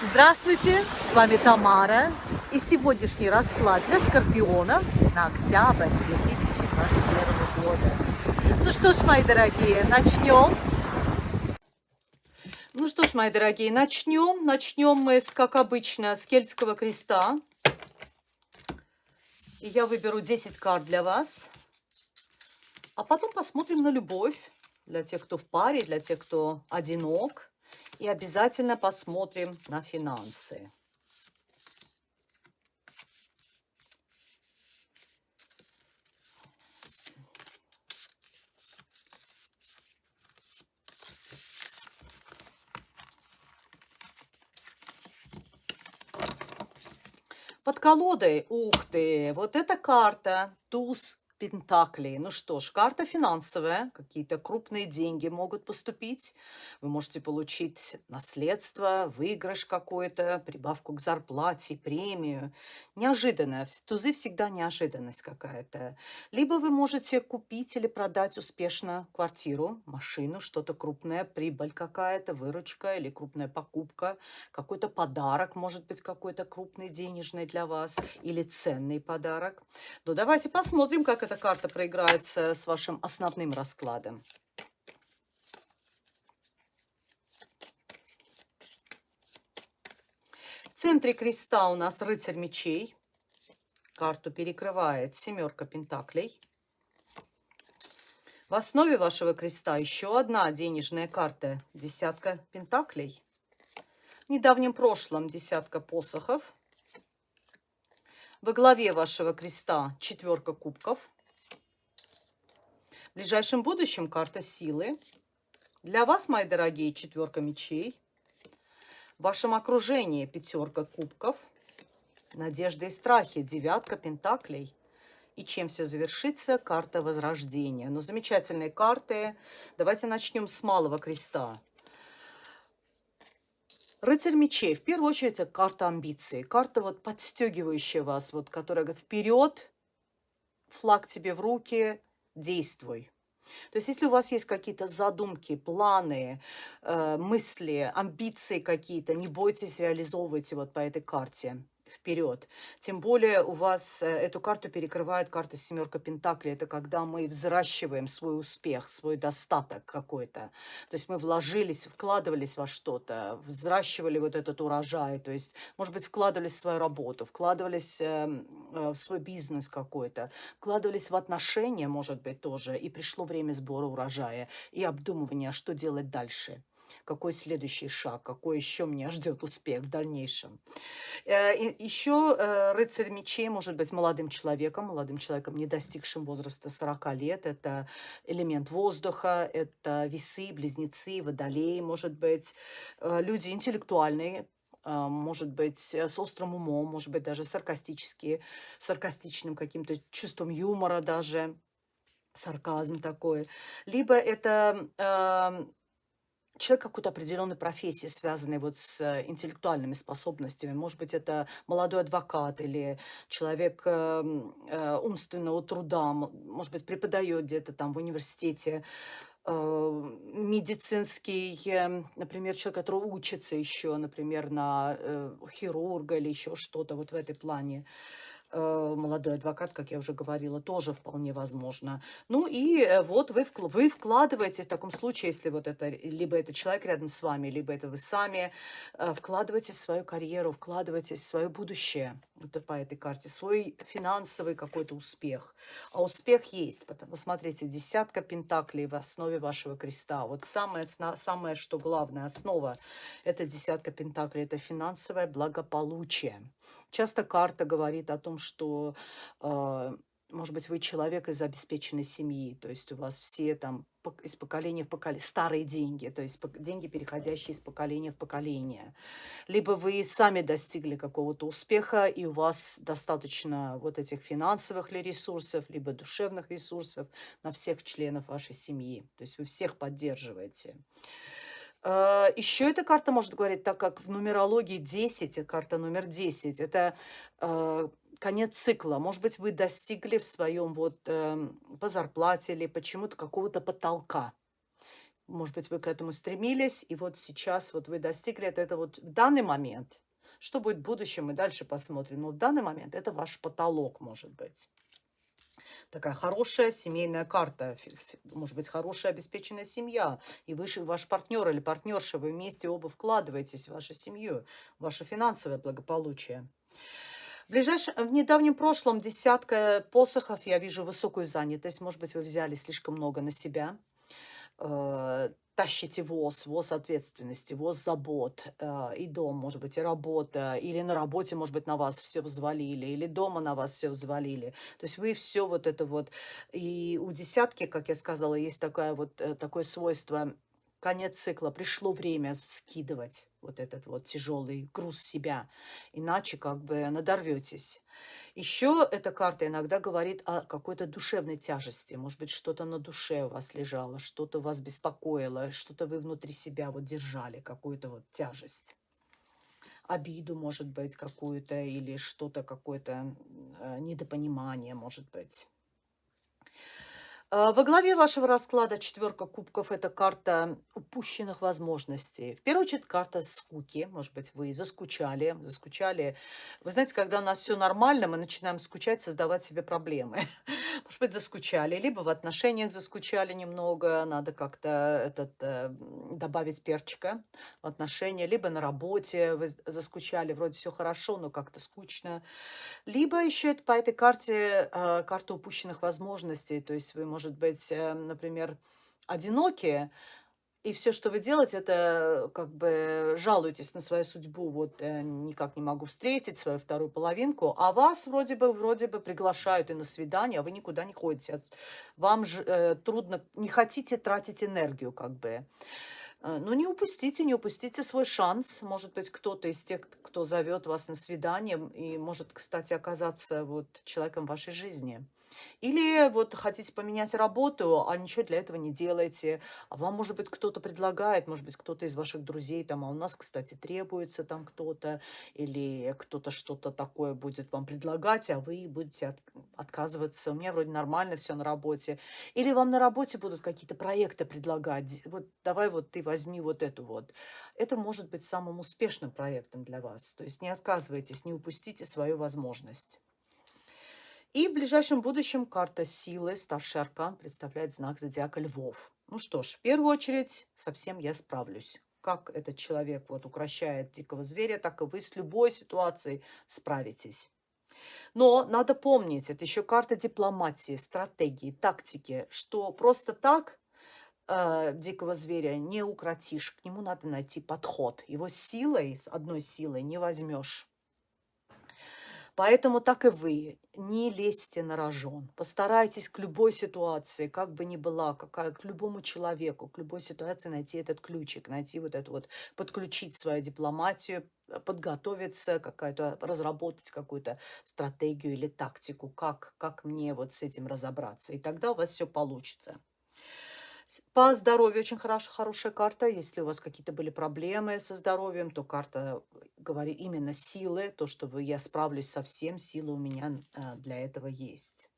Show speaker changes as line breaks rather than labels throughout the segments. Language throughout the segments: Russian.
Здравствуйте, с вами Тамара и сегодняшний расклад для скорпионов на октябрь 2021 года. Ну что ж, мои дорогие, начнем. Ну что ж, мои дорогие, начнем. Начнем мы, с, как обычно, с кельтского креста. И я выберу 10 карт для вас. А потом посмотрим на любовь для тех, кто в паре, для тех, кто одинок. И обязательно посмотрим на финансы. Под колодой, ух ты, вот эта карта, туз Пентаклей. Ну что ж, карта финансовая, какие-то крупные деньги могут поступить. Вы можете получить наследство, выигрыш какой-то, прибавку к зарплате, премию. Неожиданная. Тузы всегда неожиданность какая-то. Либо вы можете купить или продать успешно квартиру, машину, что-то крупное, прибыль какая-то, выручка или крупная покупка, какой-то подарок, может быть, какой-то крупный денежный для вас или ценный подарок. Ну, давайте посмотрим, как эта карта проиграется с вашим основным раскладом. В центре креста у нас рыцарь мечей. Карту перекрывает семерка пентаклей. В основе вашего креста еще одна денежная карта. Десятка пентаклей. В недавнем прошлом десятка посохов. Во главе вашего креста четверка кубков. Ближайшем будущем карта силы. Для вас, мои дорогие, четверка мечей. В вашем окружении пятерка кубков. Надежда и страхи, девятка пентаклей. И чем все завершится? Карта возрождения. Ну, замечательные карты. Давайте начнем с малого креста. Рыцарь мечей. В первую очередь, это карта амбиций. Карта вот подстегивающая вас, вот, которая вперед, флаг тебе в руки, действуй. То есть если у вас есть какие-то задумки, планы, э, мысли, амбиции какие-то, не бойтесь, реализовывайте вот по этой карте вперед. Тем более у вас э, эту карту перекрывает карта семерка Пентаклей. Это когда мы взращиваем свой успех, свой достаток какой-то. То есть мы вложились, вкладывались во что-то, взращивали вот этот урожай. То есть, может быть, вкладывались в свою работу, вкладывались эм, э, в свой бизнес какой-то, вкладывались в отношения, может быть, тоже. И пришло время сбора урожая и обдумывания, что делать дальше какой следующий шаг, какой еще меня ждет успех в дальнейшем. Э, еще э, рыцарь мечей может быть молодым человеком, молодым человеком, не достигшим возраста 40 лет. Это элемент воздуха, это весы, близнецы, водолей, может быть, э, люди интеллектуальные, может быть, с острым умом, может быть, даже саркастические, саркастичным каким-то чувством юмора даже, сарказм такой. Либо это эм, человек какой-то определенной профессии, связанной вот с э, интеллектуальными способностями. Может быть, это молодой адвокат или человек э, э, умственного труда, может быть, преподает где-то там в университете, э, медицинский, э, например, человек, который учится еще, например, на хирурга или еще что-то вот в этой плане. Э, молодой адвокат, как я уже говорила, тоже вполне возможно. Ну и э, вот вы, вы вкладываете в таком случае, если вот это, либо это человек рядом с вами, либо это вы сами, э, вкладываете свою карьеру, вкладываете свое будущее, вот по этой карте, свой финансовый какой-то успех. А успех есть. Посмотрите, десятка пентаклей в основе вашего креста. Вот самое, самое что главное, основа, это десятка пентаклей, это финансовое благополучие. Часто карта говорит о том, что, э, может быть, вы человек из обеспеченной семьи, то есть у вас все там из поколения в поколение, старые деньги, то есть деньги, переходящие из поколения в поколение. Либо вы сами достигли какого-то успеха, и у вас достаточно вот этих финансовых ли ресурсов, либо душевных ресурсов на всех членов вашей семьи. То есть вы всех поддерживаете. А, Еще эта карта может говорить, так как в нумерологии 10, карта номер 10, это а, конец цикла. Может быть, вы достигли в своем вот эм, по зарплате или почему-то какого-то потолка. может быть, вы к этому стремились, и вот сейчас вот вы достигли это, это вот в данный момент. Что будет в будущем, мы дальше посмотрим. Но в данный момент это ваш потолок, может быть. Такая хорошая семейная карта, может быть, хорошая обеспеченная семья. И вы, ваш партнер или партнерша, вы вместе оба вкладываетесь в вашу семью, в ваше финансовое благополучие. В, ближайшем, в недавнем прошлом десятка посохов, я вижу высокую занятость. Может быть, вы взяли слишком много на себя. Э, тащите воз, воз ответственности, воз забот, э, и дом, может быть, и работа, или на работе, может быть, на вас все взвалили, или дома на вас все взвалили. То есть вы все вот это вот... И у десятки, как я сказала, есть такое вот, э, такое свойство конец цикла, пришло время скидывать вот этот вот тяжелый груз себя, иначе как бы надорветесь. Еще эта карта иногда говорит о какой-то душевной тяжести, может быть, что-то на душе у вас лежало, что-то вас беспокоило, что-то вы внутри себя вот держали, какую-то вот тяжесть обиду, может быть, какую-то, или что-то, какое-то э, недопонимание, может быть. А, во главе вашего расклада четверка кубков – это карта упущенных возможностей. В первую очередь, карта скуки. Может быть, вы заскучали, заскучали. Вы знаете, когда у нас все нормально, мы начинаем скучать, создавать себе проблемы. Может быть, заскучали, либо в отношениях заскучали немного, надо как-то этот, э, добавить перчика в отношения, либо на работе вы заскучали, вроде все хорошо, но как-то скучно. Либо еще по этой карте э, карта упущенных возможностей, то есть вы, может быть, э, например, одинокие, и все, что вы делаете, это как бы жалуетесь на свою судьбу, вот э, никак не могу встретить свою вторую половинку, а вас вроде бы, вроде бы приглашают и на свидание, а вы никуда не ходите. Вам же э, трудно, не хотите тратить энергию как бы. Э, ну, не упустите, не упустите свой шанс. Может быть, кто-то из тех, кто зовет вас на свидание, и может, кстати, оказаться вот человеком вашей жизни. Или вот хотите поменять работу, а ничего для этого не делаете. А вам, может быть, кто-то предлагает, может быть, кто-то из ваших друзей, там, а у нас, кстати, требуется там кто-то, или кто-то что-то такое будет вам предлагать, а вы будете от, отказываться. У меня вроде нормально все на работе. Или вам на работе будут какие-то проекты предлагать. Вот давай вот ты возьми вот эту вот. Это может быть самым успешным проектом для вас. То есть не отказывайтесь, не упустите свою возможность. И в ближайшем будущем карта силы, старший аркан, представляет знак зодиака львов. Ну что ж, в первую очередь, совсем я справлюсь. Как этот человек вот укращает дикого зверя, так и вы с любой ситуацией справитесь. Но надо помнить, это еще карта дипломатии, стратегии, тактики, что просто так э, дикого зверя не укротишь, к нему надо найти подход. Его силой, с одной силой не возьмешь. Поэтому так и вы, не лезьте на рожон. Постарайтесь к любой ситуации, как бы ни была, какая, к любому человеку, к любой ситуации найти этот ключик, найти вот это вот, подключить свою дипломатию, подготовиться, какая-то, разработать какую-то стратегию или тактику, как, как мне вот с этим разобраться. И тогда у вас все получится. По здоровью очень хорош, хорошая карта. Если у вас какие-то были проблемы со здоровьем, то карта говорит именно силы, то, что вы, я справлюсь со всем, силы у меня э, для этого есть.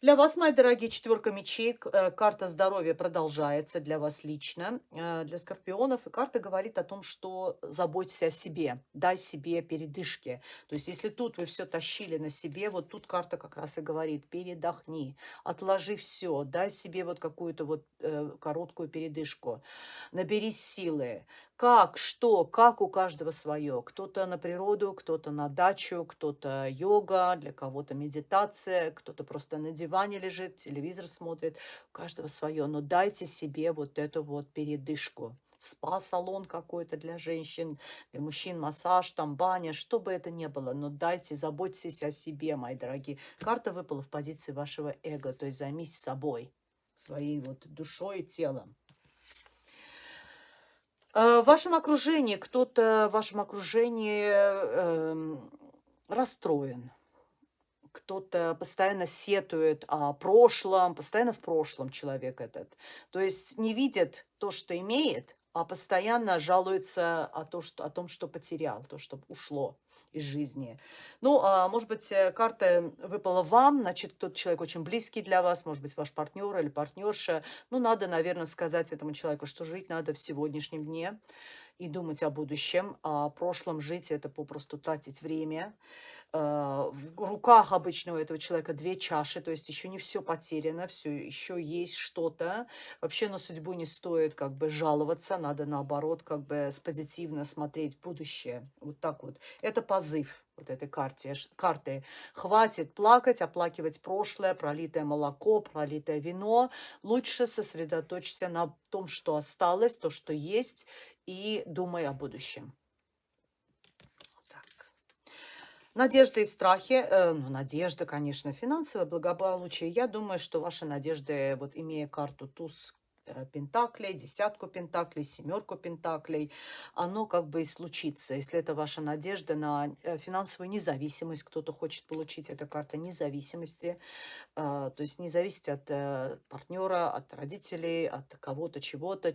Для вас, мои дорогие, четверка мечей, э, карта здоровья продолжается для вас лично, э, для скорпионов. И карта говорит о том, что заботьтесь о себе, дай себе передышки. То есть, если тут вы все тащили на себе, вот тут карта как раз и говорит, передохни, отложи все, дай себе вот какую-то вот э, короткую передышку, наберись силы, как, что, как у каждого свое. Кто-то на природу, кто-то на дачу, кто-то йога, для кого-то медитация, кто-то просто на диване лежит, телевизор смотрит. У каждого свое. Но дайте себе вот эту вот передышку. Спа-салон какой-то для женщин, для мужчин, массаж, там баня, что бы это ни было. Но дайте, заботьтесь о себе, мои дорогие. Карта выпала в позиции вашего эго, то есть займись собой, своей вот душой и телом. Э, в вашем окружении, кто-то в вашем окружении э, расстроен, кто-то постоянно сетует о прошлом, постоянно в прошлом человек этот. То есть не видит то, что имеет, постоянно жалуется о, то, что, о том, что потерял, то, что ушло из жизни. Ну, а, может быть, э, карта выпала вам, значит, тот человек очень близкий для вас, может быть, ваш партнер или партнерша. Ну, надо, наверное, сказать этому человеку, что жить надо в сегодняшнем дне и думать о будущем. А о прошлом жить – это попросту тратить время. Э, в руках обычно у этого человека две чаши, то есть еще не все потеряно, все еще есть что-то. Вообще на судьбу не стоит как бы жаловаться, надо наоборот как бы позитивно смотреть будущее. Вот так вот. Это позыв вот этой карте, карты. Хватит плакать, оплакивать прошлое, пролитое молоко, пролитое вино. Лучше сосредоточься на том, что осталось, то, что есть, и думай о будущем. Надежды и страхи, э, ну, надежда, конечно, финансовое благополучие. Я думаю, что ваши надежды, вот имея карту туз пентаклей, десятку пентаклей, семерку пентаклей, оно как бы и случится. Если это ваша надежда на э, финансовую независимость, кто-то хочет получить, эта карта независимости, э, то есть не зависеть от партнера, от родителей, от кого-то, чего-то.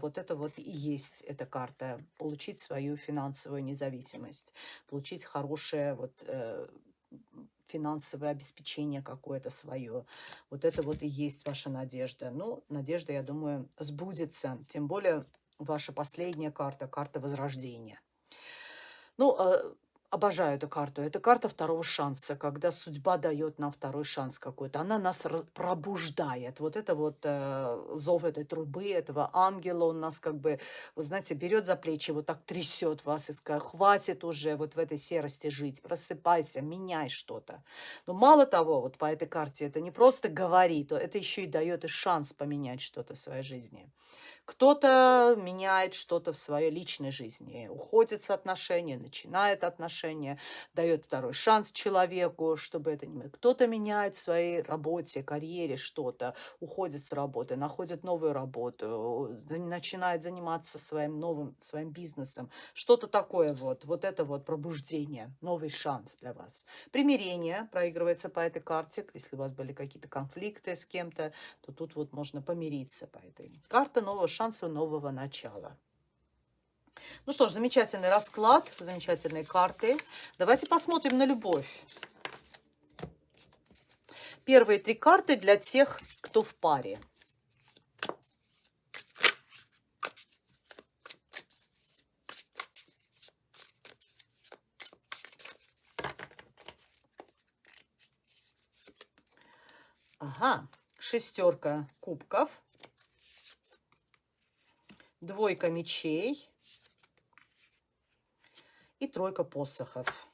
Вот это вот и есть эта карта. Получить свою финансовую независимость, получить хорошее вот финансовое обеспечение какое-то свое. Вот это вот и есть ваша надежда. Ну, надежда, я думаю, сбудется. Тем более ваша последняя карта, карта Возрождения. Ну, а, Обожаю эту карту. Это карта второго шанса, когда судьба дает нам второй шанс какой-то. Она нас пробуждает. Вот это вот э, зов этой трубы, этого ангела, он нас как бы, вот знаете, берет за плечи, вот так трясет вас и скажет, хватит уже вот в этой серости жить, просыпайся, меняй что-то. Но мало того, вот по этой карте это не просто говорит, это еще и дает и шанс поменять что-то в своей жизни. Кто-то меняет что-то в своей личной жизни, уходит с отношений, начинает отношения, дает второй шанс человеку, чтобы это не... Кто-то меняет в своей работе, карьере что-то, уходит с работы, находит новую работу, начинает заниматься своим новым, своим бизнесом. Что-то такое вот, вот это вот пробуждение, новый шанс для вас. Примирение проигрывается по этой карте. Если у вас были какие-то конфликты с кем-то, то тут вот можно помириться по этой. Карта нового шанса нового начала. Ну что ж, замечательный расклад, замечательные карты. Давайте посмотрим на любовь. Первые три карты для тех, кто в паре. Ага, шестерка кубков двойка мечей и тройка посохов.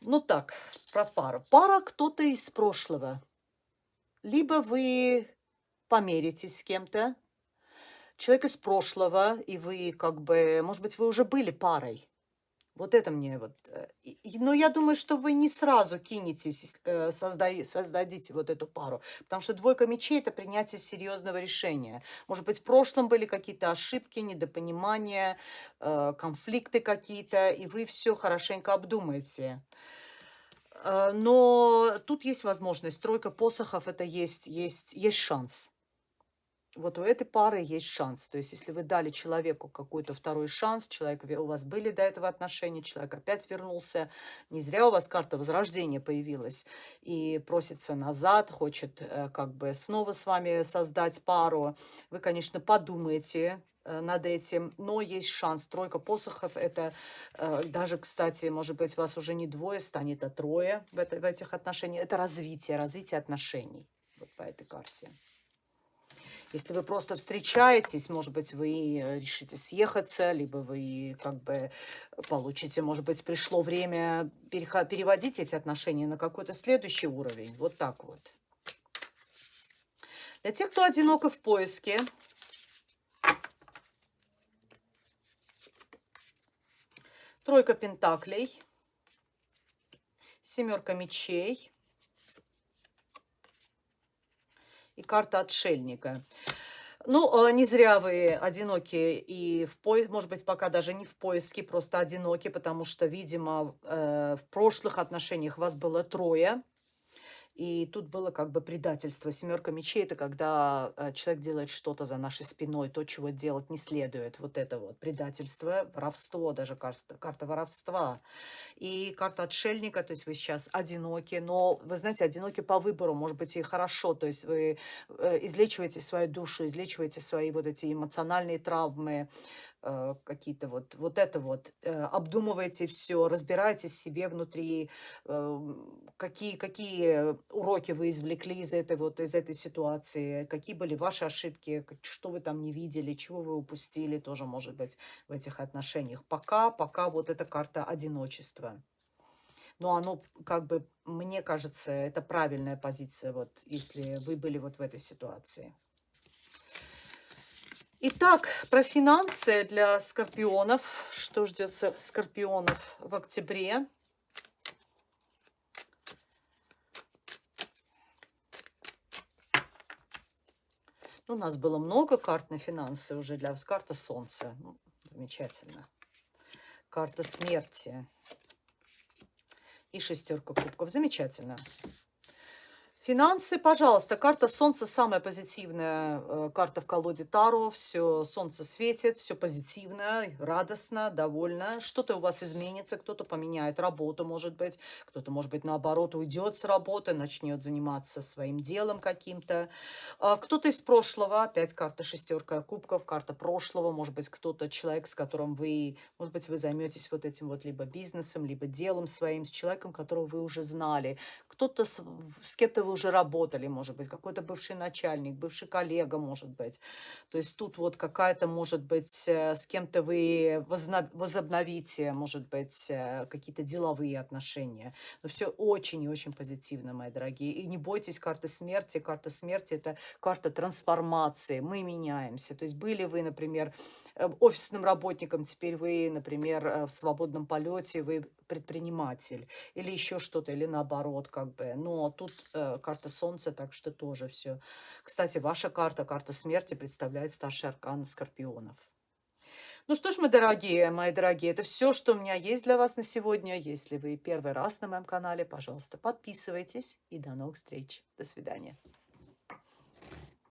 Ну так, про пару. Пара кто-то из прошлого. Либо вы померитесь с кем-то, человек из прошлого, и вы как бы, может быть, вы уже были парой. Вот это мне вот... Э, но я думаю, что вы не сразу кинетесь, э, создай, создадите вот эту пару. Потому что двойка мечей – это принятие серьезного решения. Может быть, в прошлом были какие-то ошибки, недопонимания, э, конфликты какие-то, и вы все хорошенько обдумаете. Но тут есть возможность. Тройка посохов – это есть, есть, есть шанс вот у этой пары есть шанс. То есть, если вы дали человеку какой-то второй шанс, человек, у вас были до этого отношения, человек опять вернулся, не зря у вас карта возрождения появилась, и просится назад, хочет э, как бы снова с вами создать пару, вы, конечно, подумаете, э, над этим, но есть шанс. Тройка посохов, это э, даже, кстати, может быть, вас уже не двое, станет а трое в, это, в этих отношениях. Это развитие, развитие отношений вот по этой карте. Если вы просто встречаетесь, может быть, вы э, решите съехаться, либо вы как бы получите, может быть, пришло время переводить эти отношения на какой-то следующий уровень. Вот так вот. Для тех, кто одинок и в поиске, тройка пентаклей, семерка мечей, и карта отшельника. Ну, э, не зря вы одиноки и в поиске, может быть, пока даже не в поиске, просто одиноки, потому что, видимо, э, в прошлых отношениях вас было трое. И тут было как бы предательство. Семерка мечей– это когда э, человек делает что-то за нашей спиной, то, чего делать не следует. Вот это вот предательство, воровство, даже карта, карта воровства. И карта отшельника, то есть вы сейчас одиноки, но, вы знаете, одиноки по выбору, может быть, и хорошо. То есть вы э, излечиваете свою душу, излечиваете свои вот эти эмоциональные травмы, какие-то вот, вот это вот, э, обдумываете все, разбираетесь в себе внутри, э, какие, какие уроки вы извлекли из этой вот, из этой ситуации, какие были ваши ошибки, что вы там не видели, чего вы упустили, тоже может быть в этих отношениях. Пока, пока вот эта карта одиночества. Но оно, как бы, мне кажется, это правильная позиция, вот, если вы были вот в этой ситуации. Итак, про финансы для скорпионов. Что ждет скорпионов в октябре? Ну, у нас было много карт на финансы уже для. Карта Солнца. Ну, замечательно. Карта смерти. И шестерка кубков. Замечательно. Финансы, пожалуйста. Карта Солнца самая позитивная э, карта в колоде Таро. Все, Солнце светит, все позитивно, радостно, довольно. Что-то у вас изменится, кто-то поменяет работу, может быть. Кто-то, может быть, наоборот, уйдет с работы, начнет заниматься своим делом каким-то. А кто-то из прошлого, опять карта шестерка кубков, карта прошлого. Может быть, кто-то человек, с которым вы, может быть, вы займетесь вот этим вот либо бизнесом, либо делом своим, с человеком, которого вы уже знали. Кто-то с, с кем-то вы уже работали, может быть, какой-то бывший начальник, бывший коллега, может быть. То есть тут вот какая-то, может быть, э, с кем-то вы возобновите, может быть, э, какие-то деловые отношения. Но все очень и очень позитивно, мои дорогие. И не бойтесь карты смерти. Карта смерти – это карта трансформации. Мы меняемся. То есть были вы, например, Э, офисным работником, теперь вы, например, в свободном полете, вы предприниматель или еще что-то, или наоборот, как бы. Но тут э, карта Солнца, так что тоже все. Кстати, ваша карта, карта смерти, представляет старший аркан Скорпионов. Ну что ж, мои дорогие, мои дорогие, это все, что у меня есть для вас на сегодня. Если вы первый раз на моем канале, пожалуйста, подписывайтесь. И до новых встреч. До свидания.